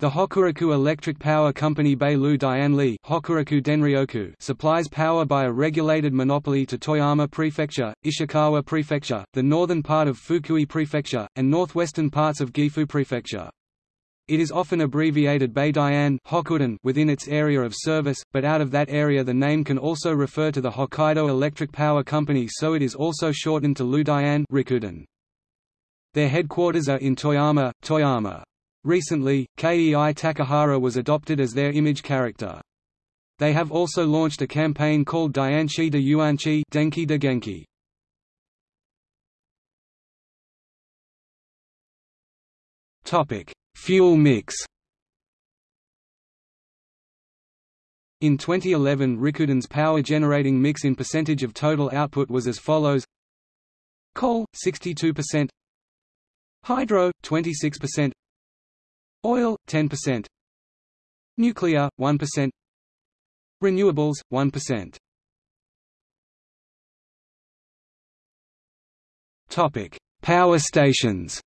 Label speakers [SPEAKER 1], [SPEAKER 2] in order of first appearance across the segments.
[SPEAKER 1] The Hokuriku Electric Power Company Beilu Dianli Hokuriku Denryoku supplies power by a regulated monopoly to Toyama Prefecture, Ishikawa Prefecture, the northern part of Fukui Prefecture, and northwestern parts of Gifu Prefecture. It is often abbreviated Beidian Hokuden within its area of service, but out of that area the name can also refer to the Hokkaido Electric Power Company so it is also shortened to Ludian Rikuden. Their headquarters are in Toyama, Toyama. Recently, Kei Takahara was adopted as their image character. They have also launched a campaign called Dianchi de Yuanchi Denki de Genki. Topic: Fuel mix. In 2011 Rikuden's power generating mix in percentage of total output was as follows Coal, 62% Hydro, 26% Oil, 10%. Nuclear, 1%. Renewables, 1%. Topic: Power stations.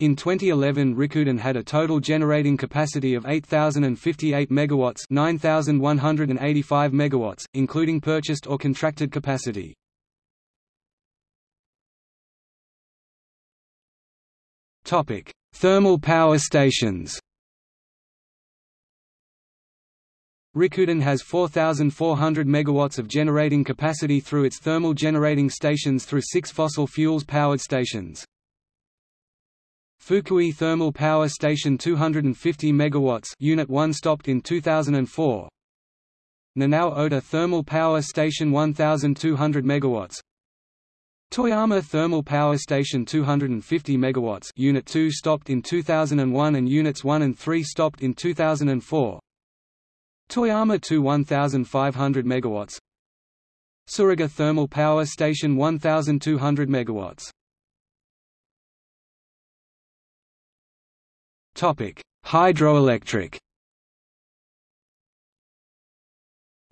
[SPEAKER 1] In 2011 Rikuden had a total generating capacity of 8058 megawatts, 9185 megawatts, including purchased or contracted capacity. Topic: Thermal power stations. Rikuden has 4,400 megawatts of generating capacity through its thermal generating stations through six fossil fuels powered stations. Fukui Thermal Power Station 250 megawatts Unit 1 stopped in 2004. Nanao Ota Thermal Power Station 1200 megawatts Toyama Thermal Power Station 250 MW Unit 2 stopped in 2001 and Units 1 and 3 stopped in 2004 Toyama 2 1500 MW Tsuruga Thermal Power Station 1200 MW Topic: Hydroelectric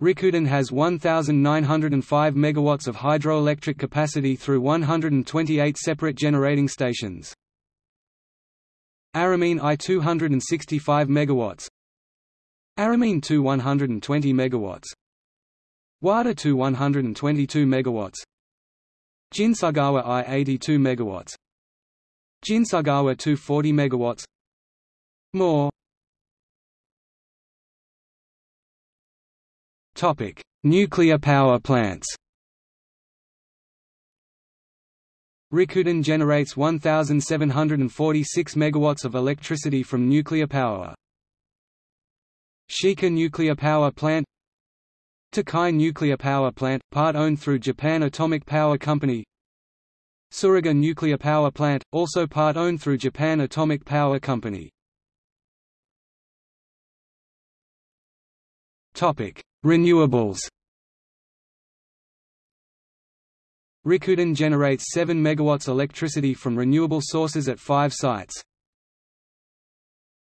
[SPEAKER 1] Rikuden has 1,905 MW of hydroelectric capacity through 128 separate generating stations. Aramine I 265 MW Aramine II 120 MW Wada II 122 MW Jinsagawa I 82 MW Jinsagawa II 40 MW More Topic: Nuclear power plants. Rikuden generates 1746 megawatts of electricity from nuclear power. Shika Nuclear Power Plant Tokai Nuclear Power Plant, part owned through Japan Atomic Power Company Tsuruga Nuclear Power Plant, also part owned through Japan Atomic Power Company Renewables Rikuden generates 7 MW electricity from renewable sources at five sites.